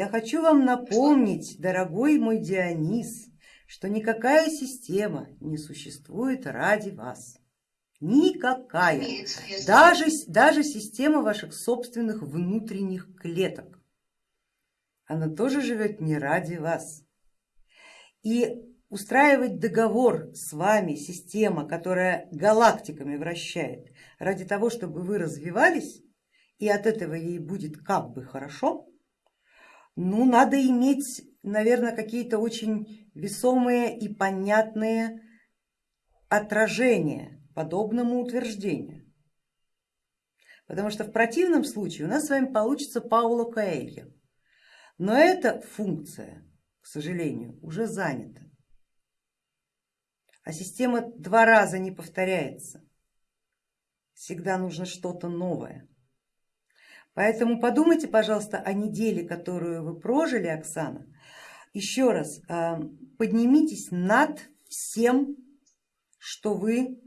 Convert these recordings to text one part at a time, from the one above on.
Я хочу вам напомнить, дорогой мой Дионис, что никакая система не существует ради вас. Никакая. Даже, даже система ваших собственных внутренних клеток. Она тоже живет не ради вас. И устраивать договор с вами, система, которая галактиками вращает, ради того, чтобы вы развивались, и от этого ей будет как бы хорошо, ну надо иметь, наверное, какие-то очень весомые и понятные отражения подобному утверждению. Потому что в противном случае у нас с вами получится Пауло Коэльо. Но эта функция, к сожалению, уже занята. А система два раза не повторяется. Всегда нужно что-то новое. Поэтому подумайте, пожалуйста, о неделе, которую вы прожили, Оксана. Еще раз, а, поднимитесь над всем, что вы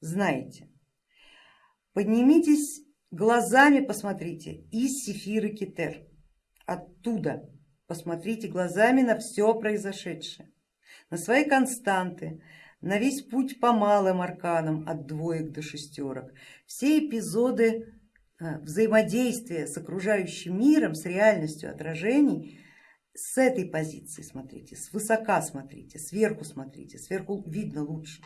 знаете. Поднимитесь глазами, посмотрите, из Сефиры Кетер, оттуда посмотрите глазами на все произошедшее, на свои константы, на весь путь по малым арканам от двоек до шестерок, все эпизоды взаимодействия с окружающим миром, с реальностью отражений, с этой позиции смотрите, с высока смотрите, сверху смотрите, сверху видно лучше.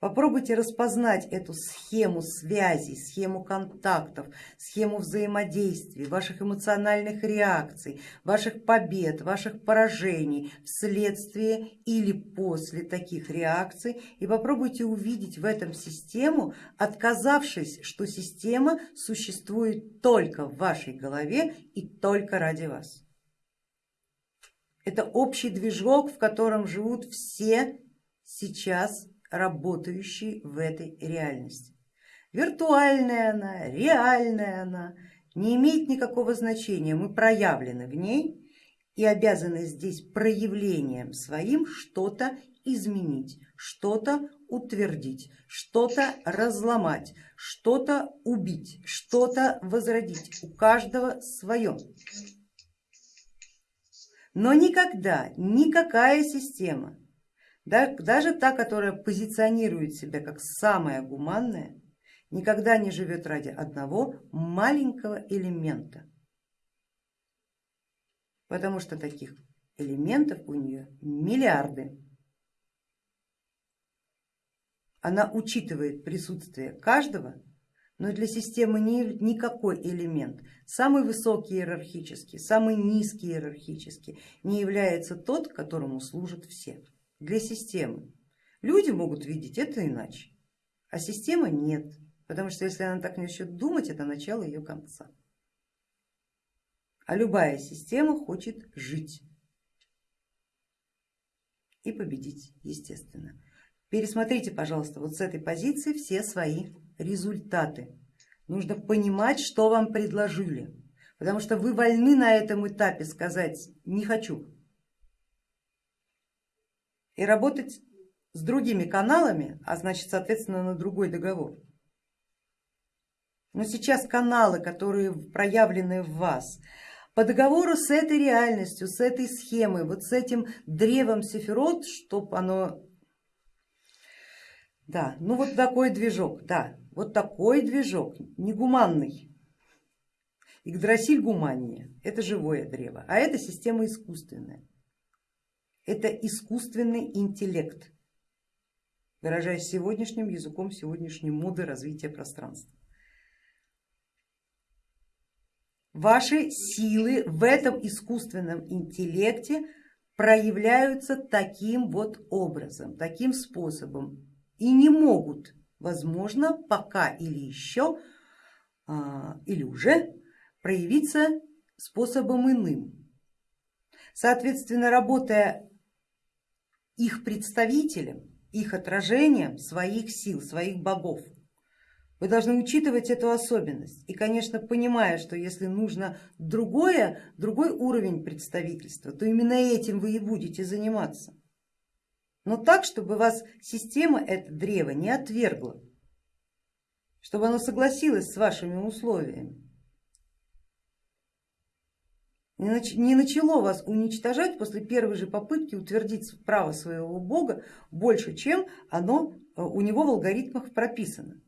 Попробуйте распознать эту схему связей, схему контактов, схему взаимодействий, ваших эмоциональных реакций, ваших побед, ваших поражений вследствие или после таких реакций и попробуйте увидеть в этом систему, отказавшись, что система существует только в вашей голове и только ради вас. Это общий движок, в котором живут все сейчас работающей в этой реальности. Виртуальная она, реальная она, не имеет никакого значения, мы проявлены в ней и обязаны здесь проявлением своим что-то изменить, что-то утвердить, что-то разломать, что-то убить, что-то возродить, у каждого свое. Но никогда никакая система даже та, которая позиционирует себя как самая гуманная, никогда не живет ради одного маленького элемента, потому что таких элементов у нее миллиарды. Она учитывает присутствие каждого, но для системы никакой элемент, самый высокий иерархический, самый низкий иерархический, не является тот, которому служат все для системы. Люди могут видеть это иначе, а система нет, потому что если она так начнет думать, это начало ее конца. А любая система хочет жить и победить, естественно. Пересмотрите, пожалуйста, вот с этой позиции все свои результаты. Нужно понимать, что вам предложили, потому что вы вольны на этом этапе сказать не хочу, и работать с другими каналами, а значит соответственно на другой договор. Но сейчас каналы, которые проявлены в вас, по договору с этой реальностью, с этой схемой, вот с этим древом Сефирот, чтобы оно... Да, ну вот такой движок, да, вот такой движок, негуманный. Игдрасиль гуманнее, это живое древо, а это система искусственная это искусственный интеллект, выражаясь сегодняшним языком сегодняшней моды развития пространства. Ваши силы в этом искусственном интеллекте проявляются таким вот образом, таким способом и не могут, возможно, пока или еще, а, или уже проявиться способом иным. Соответственно, работая их представителем, их отражением своих сил, своих богов. Вы должны учитывать эту особенность и, конечно, понимая, что если нужно другое, другой уровень представительства, то именно этим вы и будете заниматься. Но так, чтобы вас система, это древо, не отвергла, чтобы оно согласилось с вашими условиями. Не начало вас уничтожать после первой же попытки утвердить право своего бога больше, чем оно э, у него в алгоритмах прописано.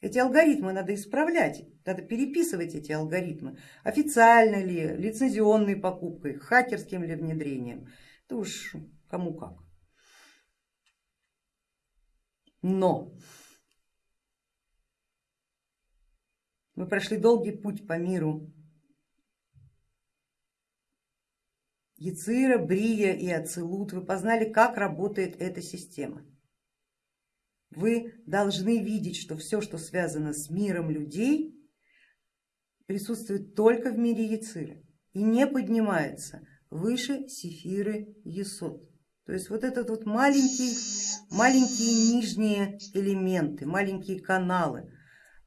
Эти алгоритмы надо исправлять, надо переписывать эти алгоритмы, официально ли, лицензионной покупкой, хакерским ли внедрением, это уж кому как. Но мы прошли долгий путь по миру Яцира, Брия и Ацелут, вы познали, как работает эта система. Вы должны видеть, что все, что связано с миром людей, присутствует только в мире Яцира и не поднимается выше Сефиры Есот. То есть вот этот вот маленький, маленькие нижние элементы, маленькие каналы,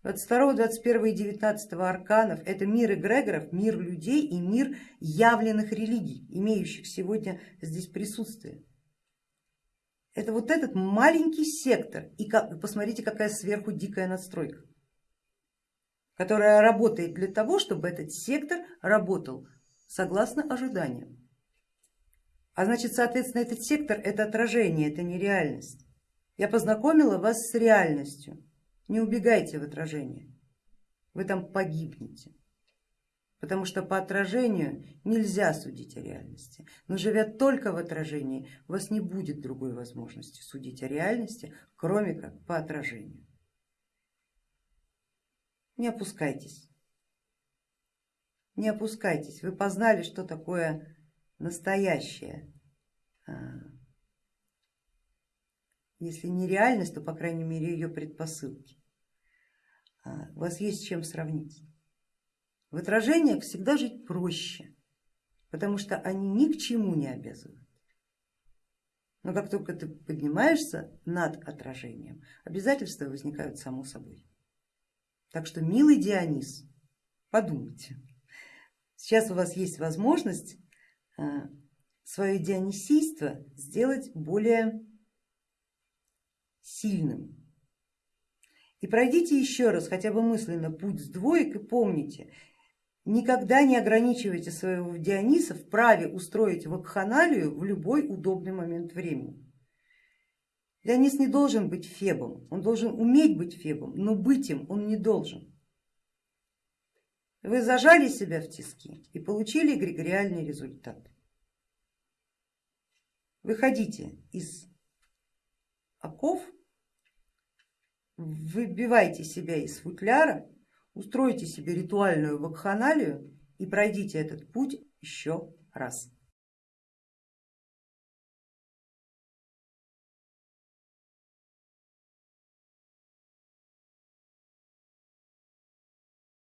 22, 21 и 19 арканов это мир эгрегоров, мир людей и мир явленных религий, имеющих сегодня здесь присутствие. Это вот этот маленький сектор и как, посмотрите, какая сверху дикая надстройка, которая работает для того, чтобы этот сектор работал согласно ожиданиям. А значит, соответственно, этот сектор это отражение, это не реальность. Я познакомила вас с реальностью. Не убегайте в отражение, вы там погибнете, потому что по отражению нельзя судить о реальности, но живя только в отражении, у вас не будет другой возможности судить о реальности, кроме как по отражению. Не опускайтесь, не опускайтесь, вы познали, что такое настоящее а, если не реальность, то по крайней мере ее предпосылки. А, у вас есть с чем сравнить. В отражениях всегда жить проще, потому что они ни к чему не обязывают. Но как только ты поднимаешься над отражением, обязательства возникают само собой. Так что, милый Дионис, подумайте. Сейчас у вас есть возможность а, свое дионисийство сделать более сильным. И пройдите еще раз хотя бы мысленно путь с двоек и помните, никогда не ограничивайте своего Диониса в праве устроить вакханалию в любой удобный момент времени. Дионис не должен быть фебом, он должен уметь быть фебом, но быть им он не должен. Вы зажали себя в тиски и получили эгрегориальный результат. Выходите из оков выбивайте себя из футляра, устройте себе ритуальную вакханалию и пройдите этот путь еще раз.